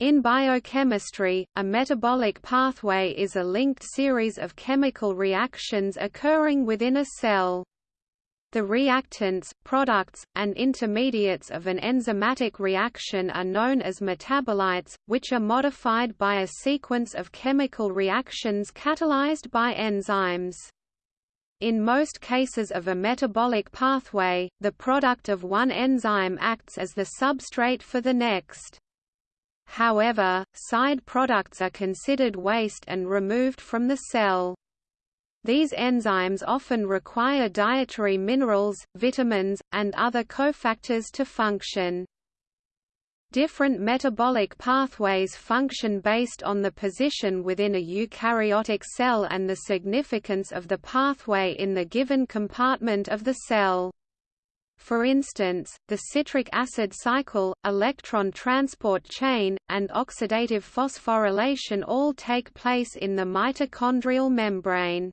In biochemistry, a metabolic pathway is a linked series of chemical reactions occurring within a cell. The reactants, products, and intermediates of an enzymatic reaction are known as metabolites, which are modified by a sequence of chemical reactions catalyzed by enzymes. In most cases of a metabolic pathway, the product of one enzyme acts as the substrate for the next. However, side products are considered waste and removed from the cell. These enzymes often require dietary minerals, vitamins, and other cofactors to function. Different metabolic pathways function based on the position within a eukaryotic cell and the significance of the pathway in the given compartment of the cell. For instance, the citric acid cycle, electron transport chain, and oxidative phosphorylation all take place in the mitochondrial membrane.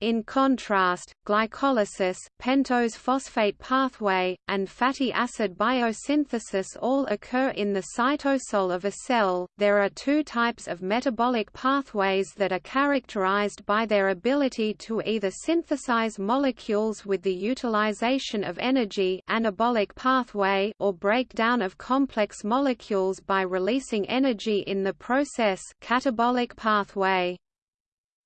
In contrast, glycolysis, pentose phosphate pathway, and fatty acid biosynthesis all occur in the cytosol of a cell. There are two types of metabolic pathways that are characterized by their ability to either synthesize molecules with the utilization of energy, anabolic pathway, or breakdown of complex molecules by releasing energy in the process, catabolic pathway.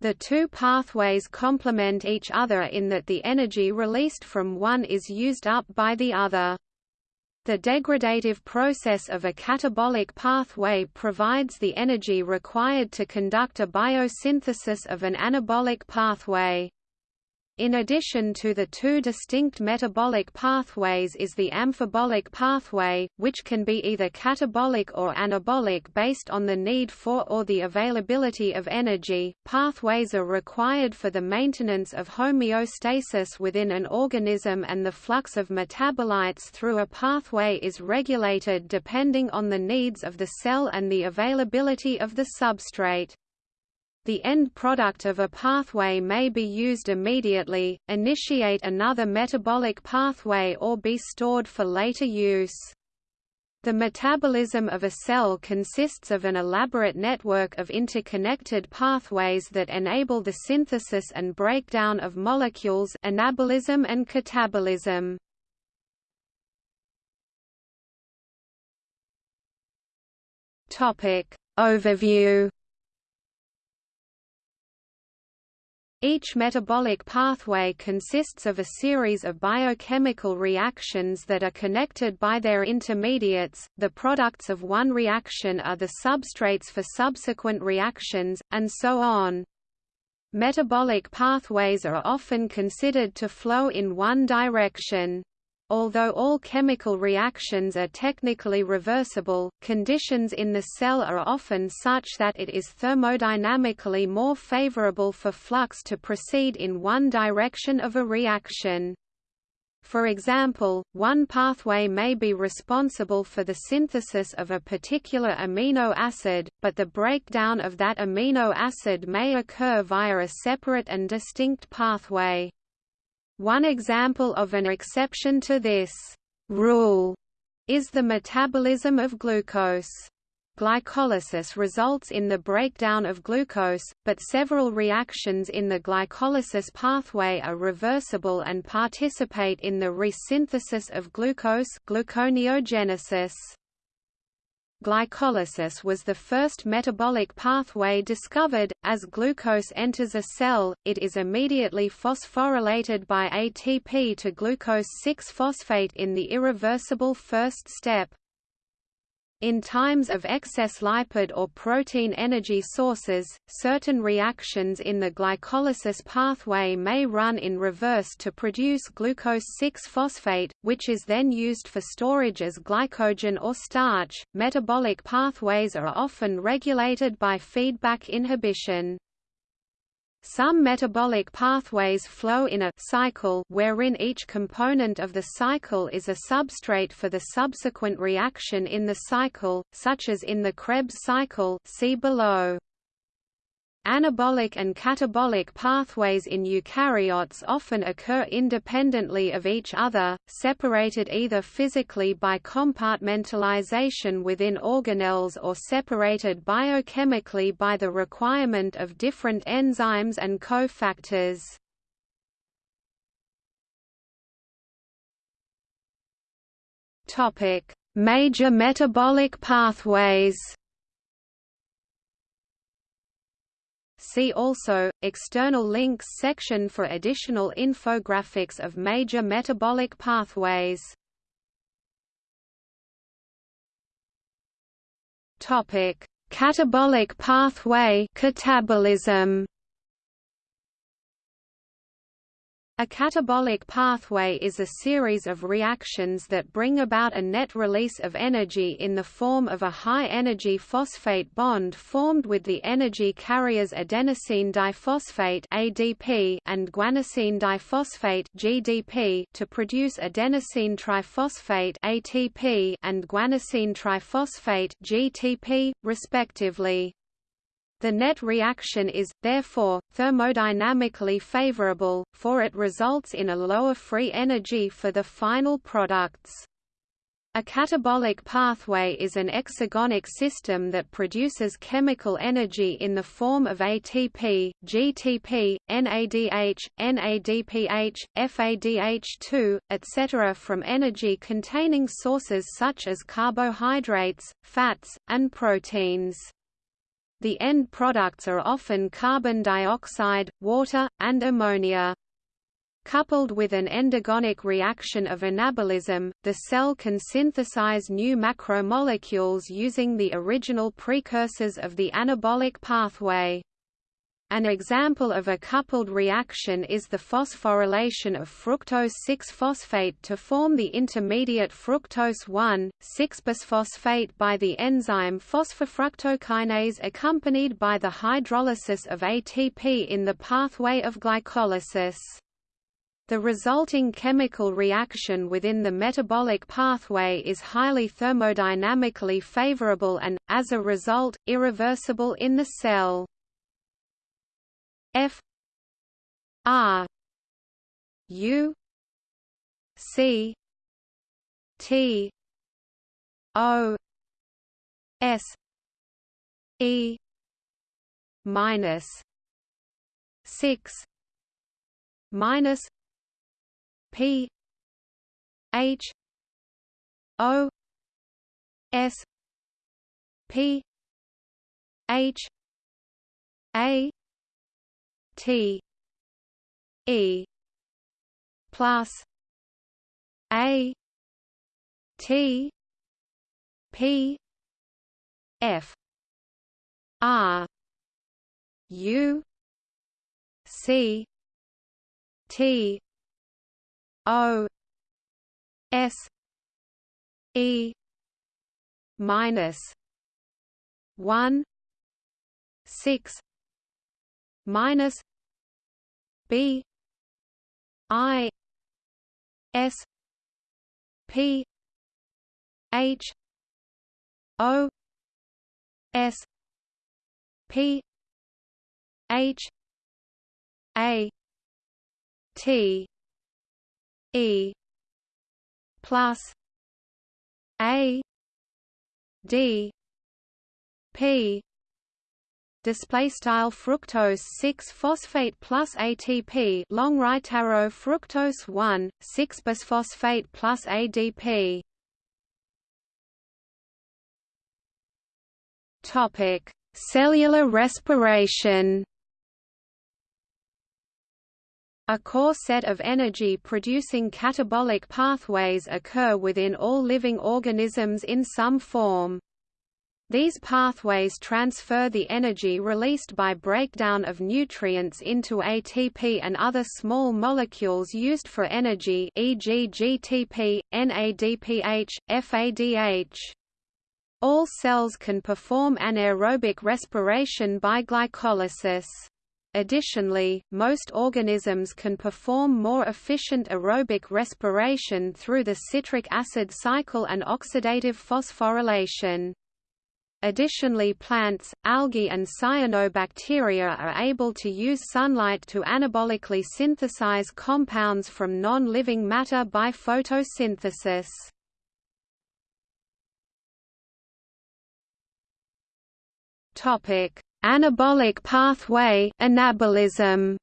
The two pathways complement each other in that the energy released from one is used up by the other. The degradative process of a catabolic pathway provides the energy required to conduct a biosynthesis of an anabolic pathway. In addition to the two distinct metabolic pathways is the amphibolic pathway, which can be either catabolic or anabolic based on the need for or the availability of energy. Pathways are required for the maintenance of homeostasis within an organism and the flux of metabolites through a pathway is regulated depending on the needs of the cell and the availability of the substrate. The end product of a pathway may be used immediately, initiate another metabolic pathway or be stored for later use. The metabolism of a cell consists of an elaborate network of interconnected pathways that enable the synthesis and breakdown of molecules anabolism and catabolism. Topic. Overview Each metabolic pathway consists of a series of biochemical reactions that are connected by their intermediates, the products of one reaction are the substrates for subsequent reactions, and so on. Metabolic pathways are often considered to flow in one direction. Although all chemical reactions are technically reversible, conditions in the cell are often such that it is thermodynamically more favorable for flux to proceed in one direction of a reaction. For example, one pathway may be responsible for the synthesis of a particular amino acid, but the breakdown of that amino acid may occur via a separate and distinct pathway. One example of an exception to this rule is the metabolism of glucose. Glycolysis results in the breakdown of glucose, but several reactions in the glycolysis pathway are reversible and participate in the resynthesis of glucose gluconeogenesis. Glycolysis was the first metabolic pathway discovered. As glucose enters a cell, it is immediately phosphorylated by ATP to glucose 6-phosphate in the irreversible first step. In times of excess lipid or protein energy sources, certain reactions in the glycolysis pathway may run in reverse to produce glucose 6-phosphate, which is then used for storage as glycogen or starch. Metabolic pathways are often regulated by feedback inhibition. Some metabolic pathways flow in a cycle wherein each component of the cycle is a substrate for the subsequent reaction in the cycle, such as in the Krebs cycle see below. Anabolic and catabolic pathways in eukaryotes often occur independently of each other, separated either physically by compartmentalization within organelles or separated biochemically by the requirement of different enzymes and cofactors. Topic: Major metabolic pathways. See also, External links section for additional infographics of major metabolic pathways. Catabolic pathway catabolism. A catabolic pathway is a series of reactions that bring about a net release of energy in the form of a high-energy phosphate bond formed with the energy carriers adenosine diphosphate (ADP) and guanosine diphosphate (GDP) to produce adenosine triphosphate (ATP) and guanosine triphosphate (GTP), respectively. The net reaction is, therefore, thermodynamically favorable, for it results in a lower free energy for the final products. A catabolic pathway is an exergonic system that produces chemical energy in the form of ATP, GTP, NADH, NADPH, FADH2, etc. from energy-containing sources such as carbohydrates, fats, and proteins. The end products are often carbon dioxide, water, and ammonia. Coupled with an endergonic reaction of anabolism, the cell can synthesize new macromolecules using the original precursors of the anabolic pathway. An example of a coupled reaction is the phosphorylation of fructose 6-phosphate to form the intermediate fructose 1,6-bisphosphate by the enzyme phosphofructokinase accompanied by the hydrolysis of ATP in the pathway of glycolysis. The resulting chemical reaction within the metabolic pathway is highly thermodynamically favorable and, as a result, irreversible in the cell. F R U C T O S E minus six minus P H O S P H A T. E. plus A. T. P. F. R. U. C. T. O. S. E. minus one six minus B I S P H O S P H A T E plus A D P display style fructose 6 phosphate plus ATP long right arrow fructose 1 6 bisphosphate plus ADP topic cellular respiration a core set of energy-producing catabolic pathways occur within all living organisms in some form. These pathways transfer the energy released by breakdown of nutrients into ATP and other small molecules used for energy e.g. GTP, NADPH, FADH. All cells can perform anaerobic respiration by glycolysis. Additionally, most organisms can perform more efficient aerobic respiration through the citric acid cycle and oxidative phosphorylation. Additionally plants, algae and cyanobacteria are able to use sunlight to anabolically synthesize compounds from non-living matter by photosynthesis. Topic: Anabolic pathway anabolism.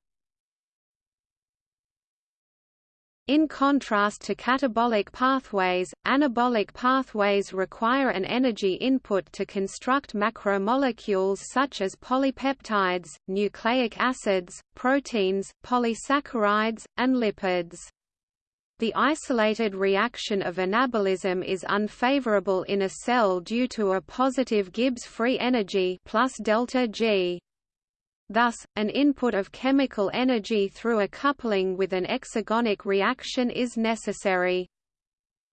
In contrast to catabolic pathways, anabolic pathways require an energy input to construct macromolecules such as polypeptides, nucleic acids, proteins, polysaccharides, and lipids. The isolated reaction of anabolism is unfavorable in a cell due to a positive Gibbs free energy plus delta G. Thus, an input of chemical energy through a coupling with an exergonic reaction is necessary.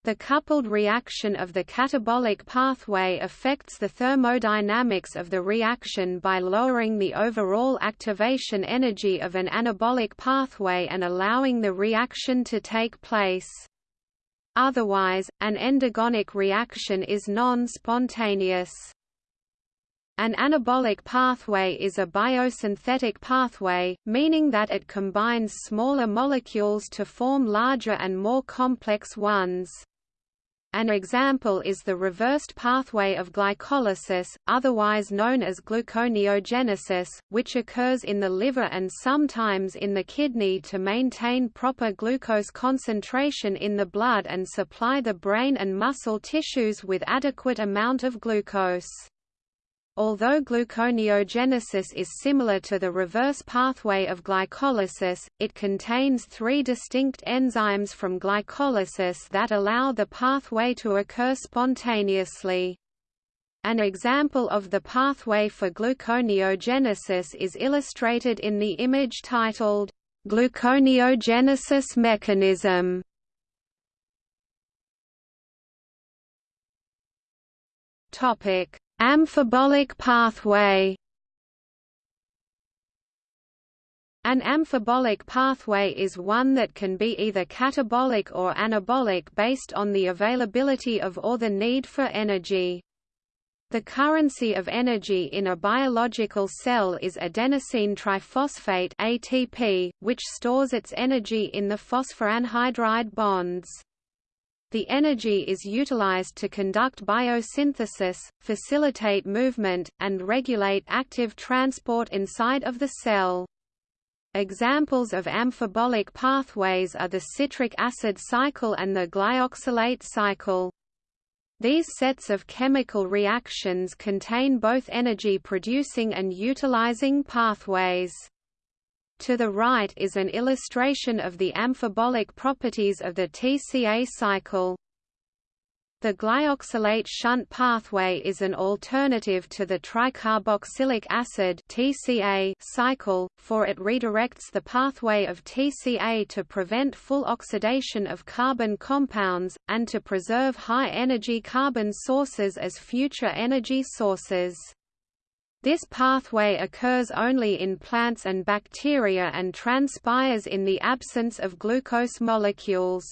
The coupled reaction of the catabolic pathway affects the thermodynamics of the reaction by lowering the overall activation energy of an anabolic pathway and allowing the reaction to take place. Otherwise, an endergonic reaction is non-spontaneous. An anabolic pathway is a biosynthetic pathway, meaning that it combines smaller molecules to form larger and more complex ones. An example is the reversed pathway of glycolysis, otherwise known as gluconeogenesis, which occurs in the liver and sometimes in the kidney to maintain proper glucose concentration in the blood and supply the brain and muscle tissues with adequate amount of glucose. Although gluconeogenesis is similar to the reverse pathway of glycolysis, it contains three distinct enzymes from glycolysis that allow the pathway to occur spontaneously. An example of the pathway for gluconeogenesis is illustrated in the image titled, Gluconeogenesis mechanism. Topic Amphibolic pathway An amphibolic pathway is one that can be either catabolic or anabolic based on the availability of or the need for energy. The currency of energy in a biological cell is adenosine triphosphate ATP, which stores its energy in the phosphoanhydride bonds. The energy is utilized to conduct biosynthesis, facilitate movement, and regulate active transport inside of the cell. Examples of amphibolic pathways are the citric acid cycle and the glyoxylate cycle. These sets of chemical reactions contain both energy-producing and utilizing pathways. To the right is an illustration of the amphibolic properties of the TCA cycle. The glyoxylate shunt pathway is an alternative to the tricarboxylic acid (TCA) cycle, for it redirects the pathway of TCA to prevent full oxidation of carbon compounds, and to preserve high-energy carbon sources as future energy sources. This pathway occurs only in plants and bacteria and transpires in the absence of glucose molecules.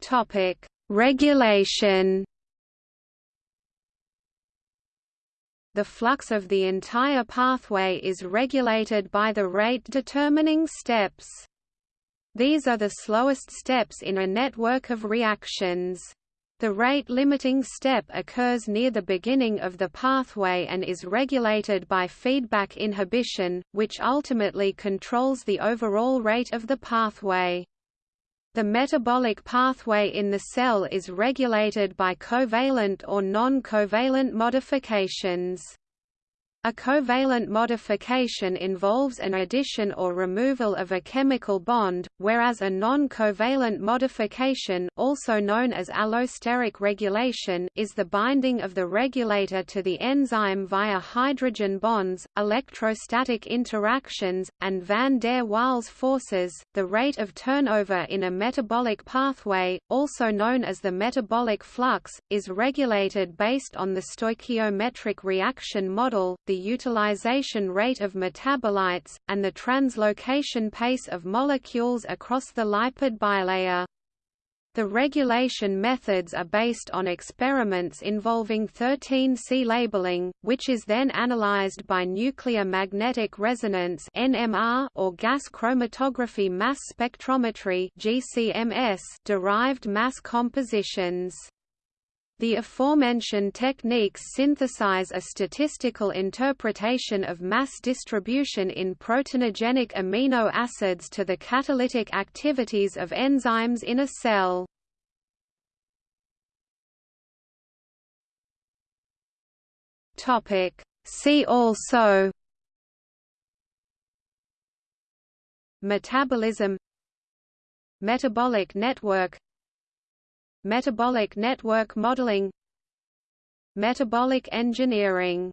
Topic: Regulation. The flux of the entire pathway is regulated by the rate-determining steps. These are the slowest steps in a network of reactions. The rate-limiting step occurs near the beginning of the pathway and is regulated by feedback inhibition, which ultimately controls the overall rate of the pathway. The metabolic pathway in the cell is regulated by covalent or non-covalent modifications. A covalent modification involves an addition or removal of a chemical bond, whereas a non-covalent modification also known as allosteric regulation is the binding of the regulator to the enzyme via hydrogen bonds, electrostatic interactions, and van der Waals forces. The rate of turnover in a metabolic pathway, also known as the metabolic flux, is regulated based on the stoichiometric reaction model, the the utilization rate of metabolites, and the translocation pace of molecules across the lipid bilayer. The regulation methods are based on experiments involving 13C labeling, which is then analyzed by nuclear magnetic resonance (NMR) or gas chromatography mass spectrometry derived mass compositions. The aforementioned techniques synthesize a statistical interpretation of mass distribution in proteinogenic amino acids to the catalytic activities of enzymes in a cell. See also Metabolism Metabolic network Metabolic network modeling Metabolic engineering